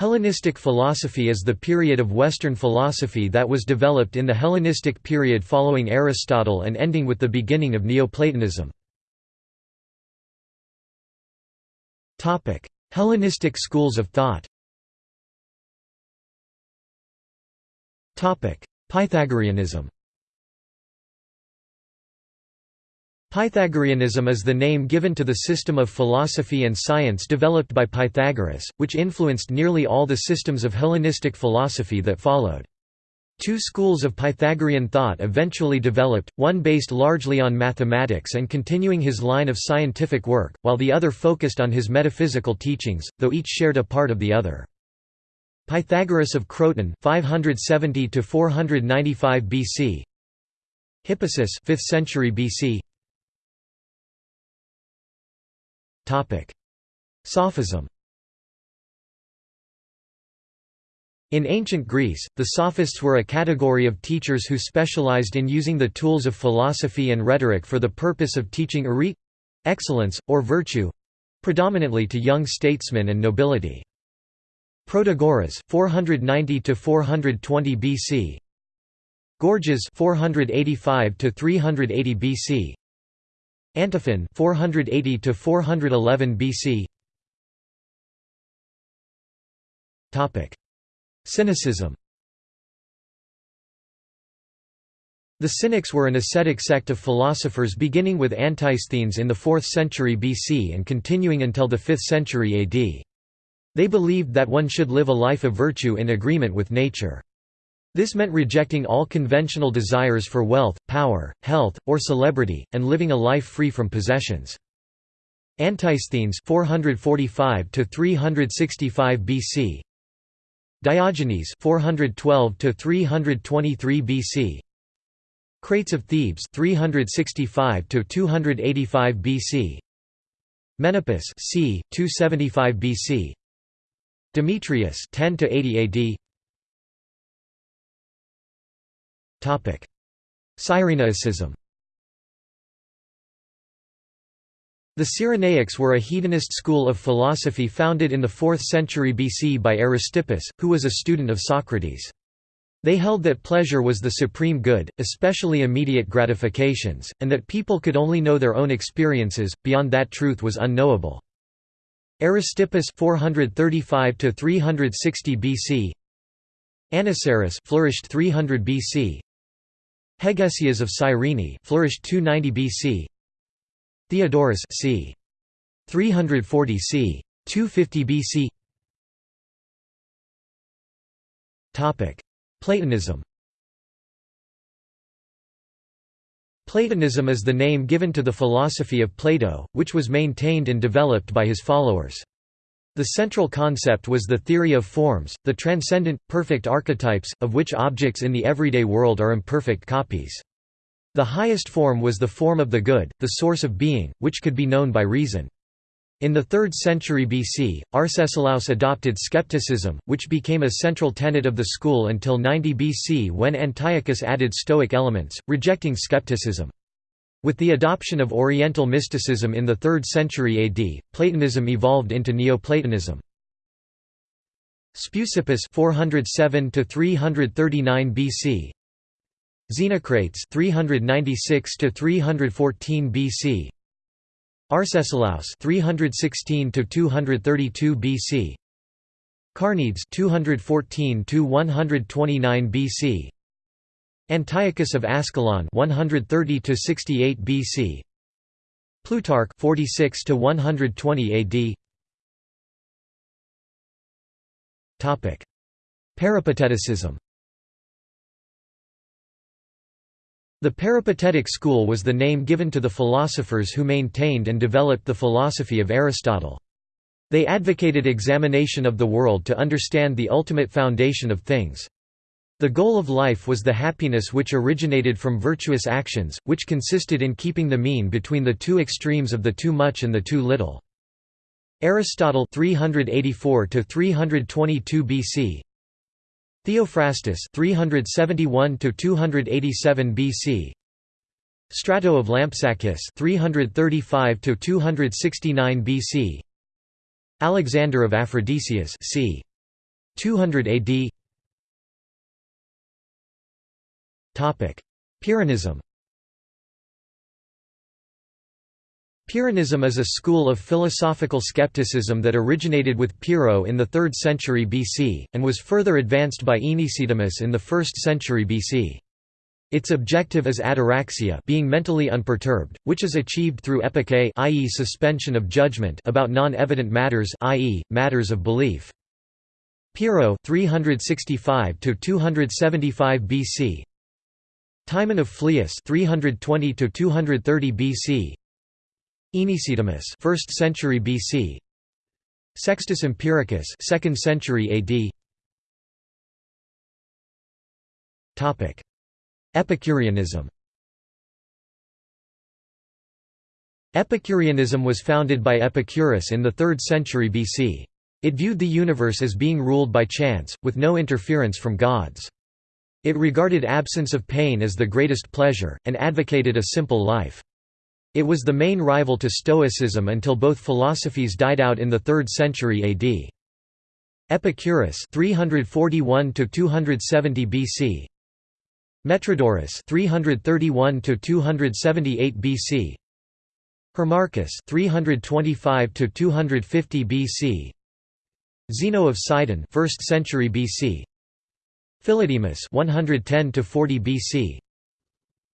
Hellenistic philosophy is the period of Western philosophy that was developed in the Hellenistic period following Aristotle and ending with the beginning of Neoplatonism. Hellenistic schools of thought Pythagoreanism Pythagoreanism is the name given to the system of philosophy and science developed by Pythagoras, which influenced nearly all the systems of Hellenistic philosophy that followed. Two schools of Pythagorean thought eventually developed, one based largely on mathematics and continuing his line of scientific work, while the other focused on his metaphysical teachings, though each shared a part of the other. Pythagoras of Croton 570 495 BC Hippasus 5th century BC Sophism. In ancient Greece, the sophists were a category of teachers who specialized in using the tools of philosophy and rhetoric for the purpose of teaching arete—excellence, or virtue predominantly to young statesmen and nobility. Protagoras 490 420 BC Gorgias 485 380 BC Antiphon 480 to 411 BC Topic Cynicism The Cynics were an ascetic sect of philosophers beginning with Antisthenes in the 4th century BC and continuing until the 5th century AD. They believed that one should live a life of virtue in agreement with nature. This meant rejecting all conventional desires for wealth, power, health, or celebrity, and living a life free from possessions. Antisthenes 445 365 BC Diogenes 412 323 BC Crates of Thebes 365 285 BC Menippus c. 275 BC Demetrius 10 80 AD Cyrenaicism The Cyrenaics were a hedonist school of philosophy founded in the 4th century BC by Aristippus, who was a student of Socrates. They held that pleasure was the supreme good, especially immediate gratifications, and that people could only know their own experiences, beyond that truth was unknowable. Aristippus 435 360 BC Anicetus flourished 300 BC Hegesias of Cyrene flourished 290 BC. Theodorus c. 340 c. 250 BC. Topic: Platonism. Platonism is the name given to the philosophy of Plato, which was maintained and developed by his followers. The central concept was the theory of forms, the transcendent, perfect archetypes, of which objects in the everyday world are imperfect copies. The highest form was the form of the good, the source of being, which could be known by reason. In the 3rd century BC, Arcesilaus adopted skepticism, which became a central tenet of the school until 90 BC when Antiochus added Stoic elements, rejecting skepticism. With the adoption of Oriental mysticism in the 3rd century AD, Platonism evolved into Neoplatonism. Speusippus 407 to 339 BC. Xenocrates 396 to 314 BC. Arcesilaus 316 to 232 BC. Carneades 214 to 129 BC. Antiochus of Ascalon 130 to 68 BC Plutarch 46 to 120 AD Topic Peripateticism The Peripatetic school was the name given to the philosophers who maintained and developed the philosophy of Aristotle. They advocated examination of the world to understand the ultimate foundation of things. The goal of life was the happiness which originated from virtuous actions, which consisted in keeping the mean between the two extremes of the too much and the too little. Aristotle 384 to 322 BC Theophrastus 371 to 287 BC Strato of Lampsacus 335 to 269 BC Alexander of Aphrodisias c. 200 AD Pyrrhonism Pyrrhonism is a school of philosophical skepticism that originated with Pyrrho in the 3rd century BC, and was further advanced by Aenesidemus in the 1st century BC. Its objective is ataraxia being mentally unperturbed, which is achieved through epoché i.e. suspension of judgment about non-evident matters i.e., matters of belief. Pyrrho 365 275 BC Timon of Phlius 320 to 230 BC Aenesidemus 1st century BC Sextus Empiricus 2nd century AD Topic. Epicureanism. Epicureanism was founded by Epicurus in the 3rd century BC. It viewed the universe as being ruled by chance, with no interference from gods. It regarded absence of pain as the greatest pleasure, and advocated a simple life. It was the main rival to Stoicism until both philosophies died out in the 3rd century AD. Epicurus 341 270 BC Metrodorus 331 278 BC Hermarchus 325 250 BC Zeno of Sidon 1st century BC Philodemus 110 to 40 BC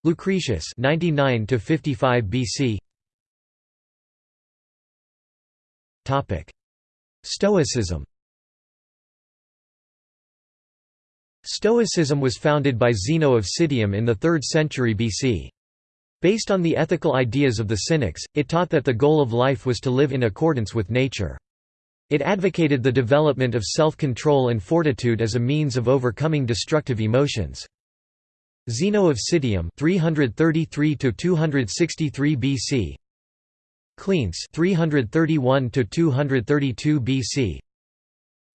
Lucretius 99 to 55 BC Topic Stoicism Stoicism was founded by Zeno of Citium in the 3rd century BC. Based on the ethical ideas of the Cynics, it taught that the goal of life was to live in accordance with nature. It advocated the development of self-control and fortitude as a means of overcoming destructive emotions. Zeno of Citium 333 to 263 BC Cleanthes 331 to 232 BC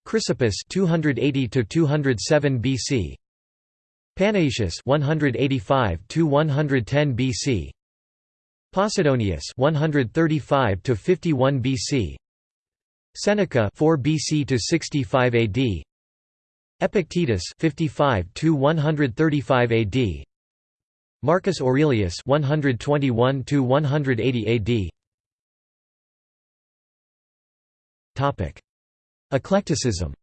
Chrysippus 280 to 207 BC Panaetius 185 to 110 BC Posidonius 135 to 51 BC Seneca 4 BC to 65 AD Epictetus 55 to 135 AD Marcus Aurelius 121 to 180 AD Topic. Eclecticism.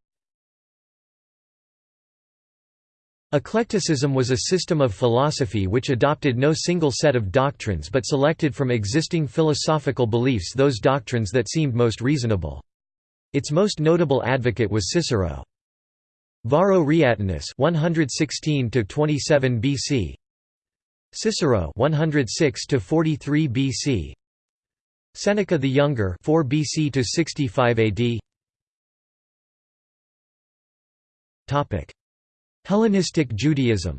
Eclecticism was a system of philosophy which adopted no single set of doctrines but selected from existing philosophical beliefs those doctrines that seemed most reasonable. Its most notable advocate was Cicero. Varro Reatinus 116 to 27 BC Cicero 106 to 43 BC Seneca the Younger 4 BC to 65 AD Topic. Hellenistic Judaism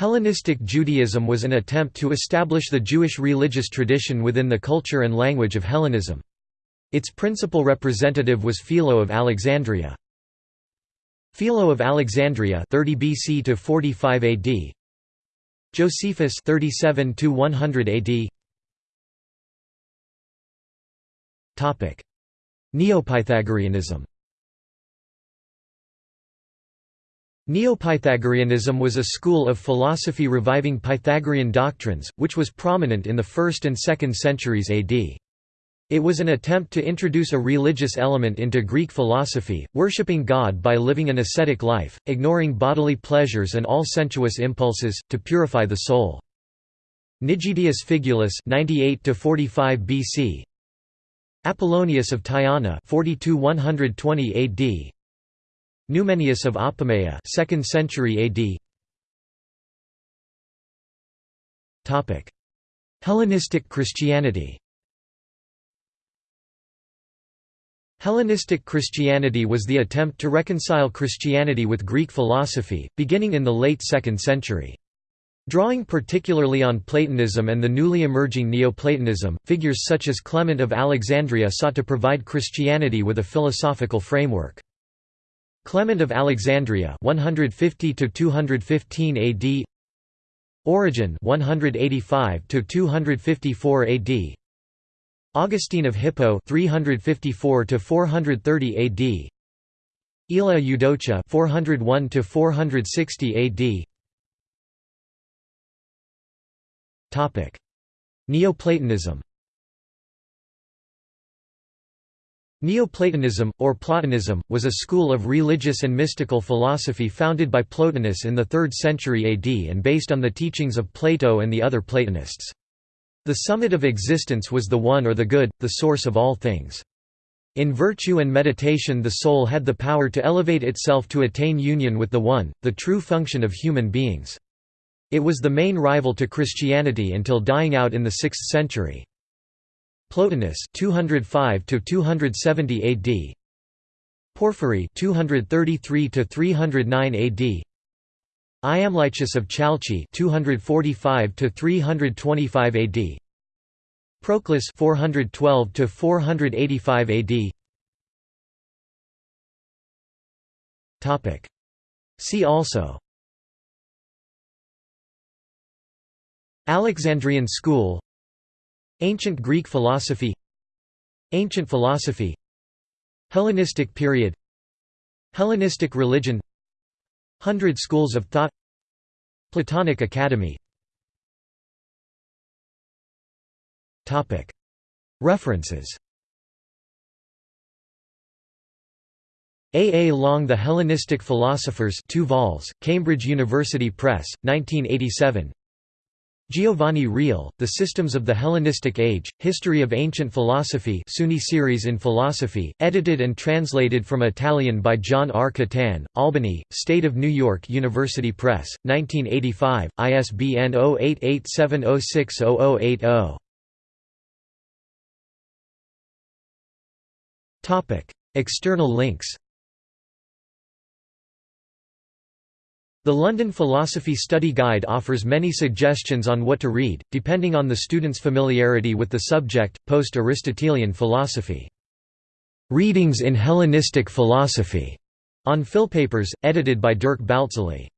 Hellenistic Judaism was an attempt to establish the Jewish religious tradition within the culture and language of Hellenism. Its principal representative was Philo of Alexandria. Philo of Alexandria 30 BC to 45 AD. Josephus 37 to 100 AD. Topic: Neopythagoreanism. Neopythagoreanism was a school of philosophy reviving Pythagorean doctrines, which was prominent in the 1st and 2nd centuries AD. It was an attempt to introduce a religious element into Greek philosophy, worshipping God by living an ascetic life, ignoring bodily pleasures and all sensuous impulses, to purify the soul. Nigidius Figulus 98 45 BC Apollonius of Tyana 42 120 AD Numenius of Apamea 2nd century AD Topic Hellenistic Christianity Hellenistic Christianity was the attempt to reconcile Christianity with Greek philosophy, beginning in the late 2nd century. Drawing particularly on Platonism and the newly emerging Neoplatonism, figures such as Clement of Alexandria sought to provide Christianity with a philosophical framework. Clement of Alexandria 150 to 215 AD Origen 185 to 254 AD Augustine of Hippo 354 to 430 AD Aelia Eudocia 401 to 460 AD Topic. Neoplatonism Neoplatonism, or Platonism, was a school of religious and mystical philosophy founded by Plotinus in the 3rd century AD and based on the teachings of Plato and the other Platonists. The summit of existence was the One or the Good, the source of all things. In virtue and meditation the soul had the power to elevate itself to attain union with the One, the true function of human beings. It was the main rival to Christianity until dying out in the 6th century. Plotinus 205 to 270 AD Porphyry 233 to 309 AD Iamblichus of Chalcis 245 to 325 AD Proclus 412 to 485 AD Topic. See also. Alexandrian school Ancient Greek philosophy Ancient philosophy Hellenistic period Hellenistic religion Hundred schools of thought Platonic Academy References A. A. Long The Hellenistic Philosophers 2 vols, Cambridge University Press, 1987 Giovanni Reale, The Systems of the Hellenistic Age, History of Ancient Philosophy SUNY series in Philosophy, edited and translated from Italian by John R. Catan, Albany, State of New York University Press, 1985, ISBN 0887060080. External links The London Philosophy Study Guide offers many suggestions on what to read, depending on the student's familiarity with the subject. Post Aristotelian philosophy. Readings in Hellenistic Philosophy, on Philpapers, edited by Dirk Baltzly.